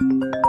Música